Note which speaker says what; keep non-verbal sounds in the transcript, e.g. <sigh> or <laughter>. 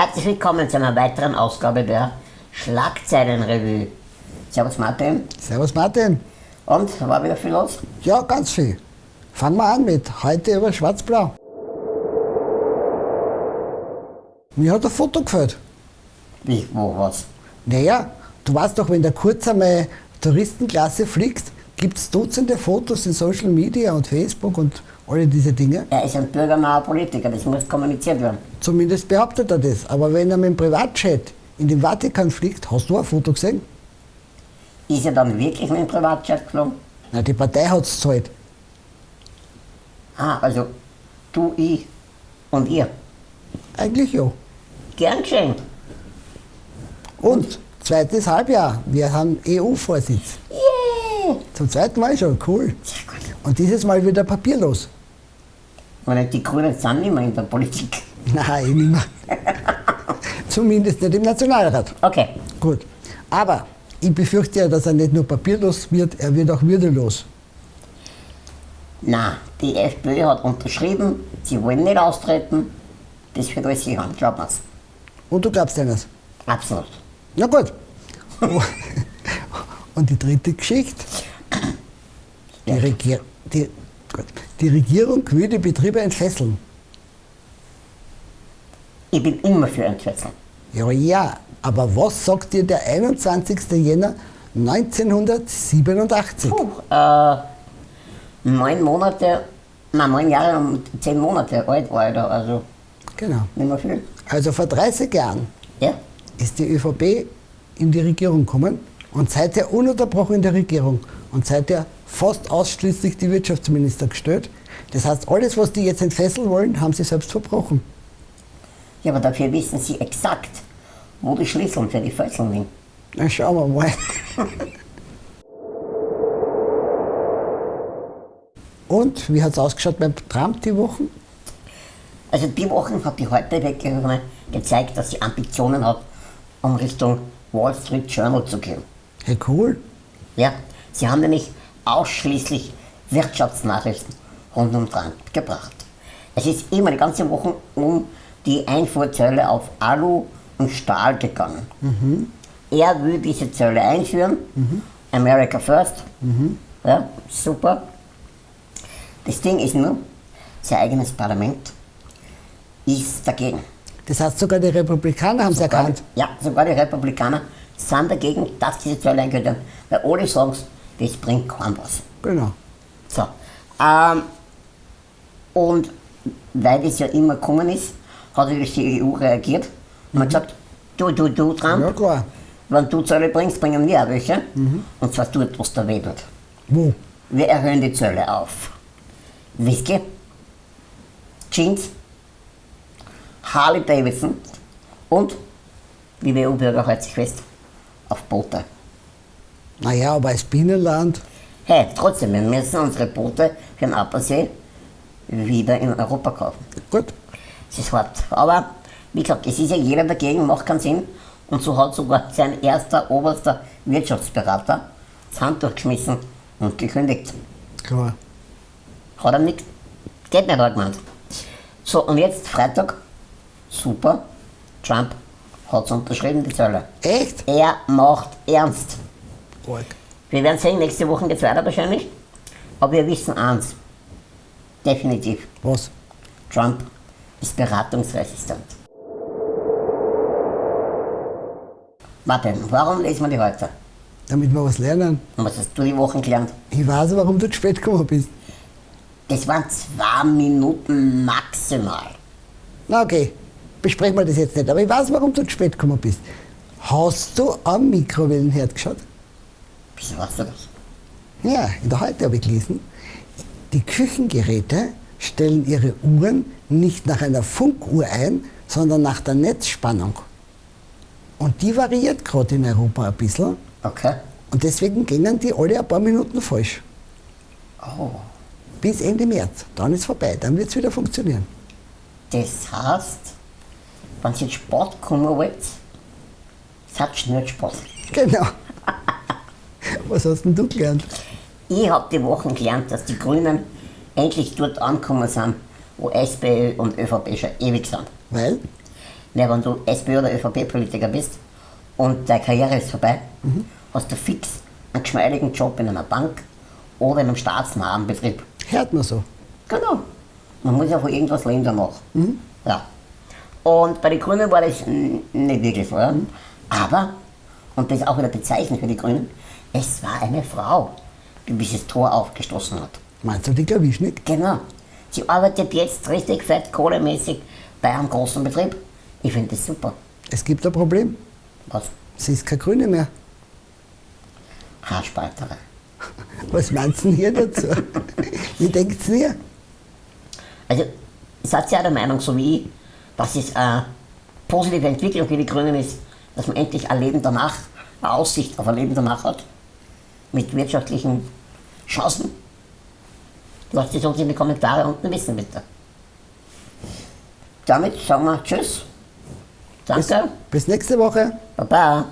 Speaker 1: Herzlich willkommen zu einer weiteren Ausgabe der Schlagzeilenrevue. Servus Martin.
Speaker 2: Servus Martin.
Speaker 1: Und, war wieder viel los?
Speaker 2: Ja, ganz viel. Fangen wir an mit heute über Schwarz-Blau. Mir hat ein Foto gefällt.
Speaker 1: Wie, wo, was?
Speaker 2: Naja, du weißt doch, wenn der Kurz einmal Touristenklasse fliegt, gibt es Dutzende Fotos in Social Media und Facebook und alle diese Dinge.
Speaker 1: Er ist ein bürgernaher Politiker, das muss kommuniziert werden.
Speaker 2: Zumindest behauptet er das. Aber wenn er mit dem Privatjet in den Vatikan fliegt, hast du ein Foto gesehen?
Speaker 1: Ist er dann wirklich mit dem Privatjet geflogen?
Speaker 2: Na, die Partei hat es gezahlt.
Speaker 1: Ah, also du, ich und ihr.
Speaker 2: Eigentlich ja.
Speaker 1: Gern geschehen.
Speaker 2: Und zweites Halbjahr, wir haben EU-Vorsitz.
Speaker 1: Yeah!
Speaker 2: Zum zweiten Mal schon, cool.
Speaker 1: Sehr gut.
Speaker 2: Und dieses Mal wieder papierlos.
Speaker 1: Und die Grünen sind nicht mehr in der Politik. <laughs>
Speaker 2: Nein, nicht mehr. Zumindest nicht im Nationalrat.
Speaker 1: Okay.
Speaker 2: Gut. Aber ich befürchte ja, dass er nicht nur papierlos wird, er wird auch würdelos.
Speaker 1: Na, die FPÖ hat unterschrieben, sie wollen nicht austreten. Das wird alles sicher, glaub mir's.
Speaker 2: Und du glaubst eines?
Speaker 1: Absolut.
Speaker 2: Na gut. <laughs> Und die dritte Geschichte. <clears throat> Die, Regier die, gut. Die Regierung will die Betriebe entfesseln.
Speaker 1: Ich bin immer für Entfesseln.
Speaker 2: Ja, ja, aber was sagt dir der 21. Jänner 1987?
Speaker 1: Puh, äh, neun Monate, nein, neun Jahre und zehn Monate alt war ich da, also
Speaker 2: Genau.
Speaker 1: nicht mehr viel.
Speaker 2: Also vor 30 Jahren
Speaker 1: Ja?
Speaker 2: ist die ÖVP in die Regierung gekommen und seither ununterbrochen in der Regierung und seither fast ausschließlich die Wirtschaftsminister gestellt. Das heißt, alles, was die jetzt entfesseln wollen, haben sie selbst verbrochen.
Speaker 1: Ja, aber dafür wissen sie exakt, wo die Schlüssel für die Fesseln liegen.
Speaker 2: Na, schauen wir mal. Und wie hat es ausgeschaut beim Trump die Wochen?
Speaker 1: Also die Woche hat die heute gezeigt, dass sie Ambitionen hat, um Richtung Wall Street Journal zu gehen.
Speaker 2: Hey, cool.
Speaker 1: Ja, sie haben nämlich ausschließlich Wirtschaftsnachrichten rund um Trump gebracht. Es ist immer die ganze Woche um die Einfuhrzölle auf Alu und Stahl gegangen. Er will diese Zölle einführen. America first. Ja, super. Das Ding ist nur, sein eigenes Parlament ist dagegen.
Speaker 2: Das heißt, sogar die Republikaner haben es erkannt.
Speaker 1: ja, sogar die Republikaner sind dagegen, dass diese Zölle eingeführt werden. Weil alle sagen, das bringt kaum was.
Speaker 2: Genau.
Speaker 1: So. Ähm, und weil das ja immer gekommen ist, hat natürlich die EU reagiert und hat gesagt, du, du, du, Trump,
Speaker 2: Ja, klar.
Speaker 1: wenn du Zölle bringst, bringen wir auch welche. Und zwar dort, was da wedelt.
Speaker 2: Wo?
Speaker 1: Wir erhöhen die Zölle auf. Whisky, Jeans, Harley Davidson und, liebe EU-Bürger, hält sich fest, auf Boote.
Speaker 2: Naja, aber als Binnenland,
Speaker 1: Hey, trotzdem, wir müssen unsere Boote für den Appersee wieder in Europa kaufen.
Speaker 2: gut.
Speaker 1: Es ist hart. Aber wie gesagt, es ist ja jeder dagegen, macht keinen Sinn. Und so hat sogar sein erster oberster Wirtschaftsberater das Handtuch geschmissen und gekündigt.
Speaker 2: Klar.
Speaker 1: Hat er nicht, geht nicht, hat gemeint. So, und jetzt Freitag, super, Trump hat es unterschrieben, die Zölle.
Speaker 2: Echt?
Speaker 1: Er macht ernst.
Speaker 2: Arg.
Speaker 1: Wir werden sehen, nächste Woche geht es weiter wahrscheinlich. Aber wir wissen eins, definitiv,
Speaker 2: Was?
Speaker 1: Trump ist beratungsresistent. Martin, warum lesen wir die heute?
Speaker 2: Damit wir was lernen.
Speaker 1: Und was hast du die Woche gelernt?
Speaker 2: Ich weiß, warum du zu spät gekommen bist.
Speaker 1: Das waren zwei Minuten maximal.
Speaker 2: Na okay, besprechen wir das jetzt nicht. Aber ich weiß, warum du zu spät gekommen bist. Hast du am Mikrowellenherd geschaut?
Speaker 1: Wieso weißt du das?
Speaker 2: Ja, in der Heute habe ich gelesen, die Küchengeräte stellen ihre Uhren nicht nach einer Funkuhr ein, sondern nach der Netzspannung. Und die variiert gerade in Europa ein bisschen.
Speaker 1: Okay.
Speaker 2: Und deswegen gingen die alle ein paar Minuten falsch.
Speaker 1: Oh,
Speaker 2: Bis Ende März. Dann ist vorbei. Dann wird es wieder funktionieren.
Speaker 1: das heißt, wenn ihr jetzt Sport kommen wollt, seid schnell Spaß.
Speaker 2: Genau. <laughs> Was hast denn du gelernt?
Speaker 1: Ich habe die Woche gelernt, dass die Grünen endlich dort angekommen sind, wo SPÖ und ÖVP schon ewig sind.
Speaker 2: Weil?
Speaker 1: Ja, wenn du SPÖ oder ÖVP-Politiker bist und deine Karriere ist vorbei, hast du fix einen geschmeidigen Job in einer Bank oder in einem staatsnahen Betrieb.
Speaker 2: Hört man so.
Speaker 1: Genau. Man muss ja von irgendwas leben danach. Ja. Und bei den Grünen war das nicht wirklich. Ja. Aber, und das ist auch wieder bezeichnend für die Grünen, es war eine Frau, die dieses Tor aufgestoßen hat.
Speaker 2: Meinst du die Klawischnik?
Speaker 1: Genau. Sie arbeitet jetzt richtig fett kohlemäßig bei einem großen Betrieb. Ich finde das super.
Speaker 2: Es gibt ein Problem.
Speaker 1: Was?
Speaker 2: Sie ist keine Grüne mehr.
Speaker 1: Haarspalterei. <laughs>
Speaker 2: Was meinst du denn hier dazu? <laughs> Wie denkt ihr?
Speaker 1: Also, seid ihr auch der Meinung, so wie ich, dass es eine positive Entwicklung für die Grünen ist, dass man endlich ein Leben danach, eine Aussicht auf ein Leben danach hat? Mit wirtschaftlichen Chancen? Lasst es uns in die Kommentare unten wissen, bitte. Damit sagen wir Tschüss.
Speaker 2: Bis,
Speaker 1: Danke.
Speaker 2: bis nächste Woche.
Speaker 1: Baba.